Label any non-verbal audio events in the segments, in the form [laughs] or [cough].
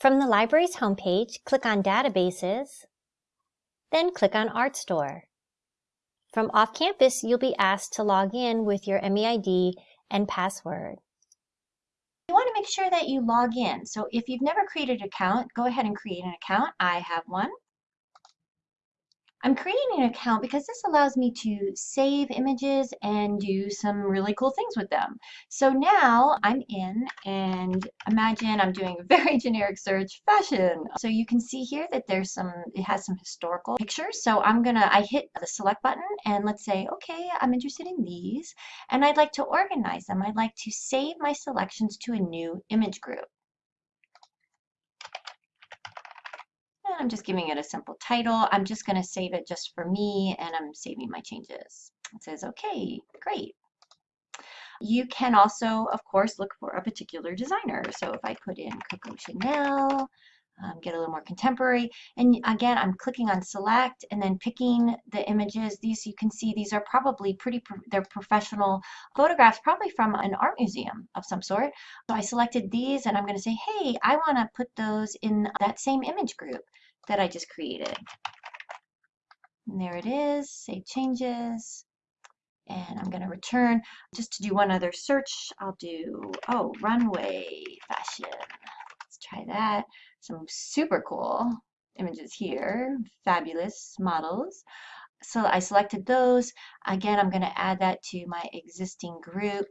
From the library's homepage, click on Databases, then click on Artstor. From off-campus, you'll be asked to log in with your MEID and password. You want to make sure that you log in. So if you've never created an account, go ahead and create an account. I have one. I'm creating an account because this allows me to save images and do some really cool things with them. So now I'm in and imagine I'm doing a [laughs] very generic search fashion. So you can see here that there's some, it has some historical pictures. So I'm gonna, I hit the select button and let's say, okay, I'm interested in these and I'd like to organize them. I'd like to save my selections to a new image group. I'm just giving it a simple title. I'm just going to save it just for me and I'm saving my changes. It says, okay, great. You can also, of course, look for a particular designer. So if I put in Coco Chanel, um, get a little more contemporary. And again, I'm clicking on select and then picking the images. These you can see these are probably pretty, pro they're professional photographs, probably from an art museum of some sort. So I selected these and I'm going to say, hey, I want to put those in that same image group that I just created. And there it is, save changes. And I'm going to return just to do one other search. I'll do, oh, runway fashion. Let's try that. Some super cool images here, fabulous models. So I selected those. Again, I'm going to add that to my existing group.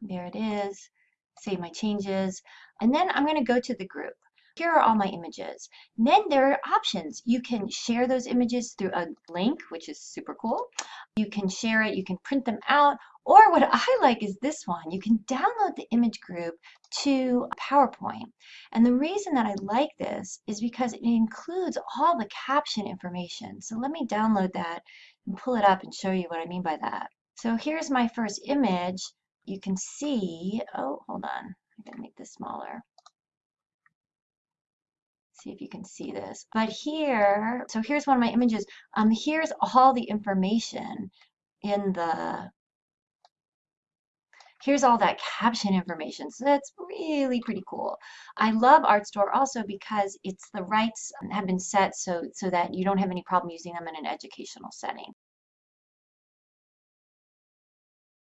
There it is. Save my changes. And then I'm going to go to the group here are all my images. Then there are options. You can share those images through a link, which is super cool. You can share it, you can print them out, or what I like is this one. You can download the image group to PowerPoint. And the reason that I like this is because it includes all the caption information. So let me download that and pull it up and show you what I mean by that. So here's my first image. You can see, oh, hold on. I'm gonna make this smaller see if you can see this. But here, so here's one of my images. Um, here's all the information in the, here's all that caption information. So that's really pretty cool. I love Artstor also because it's the rights have been set so, so that you don't have any problem using them in an educational setting.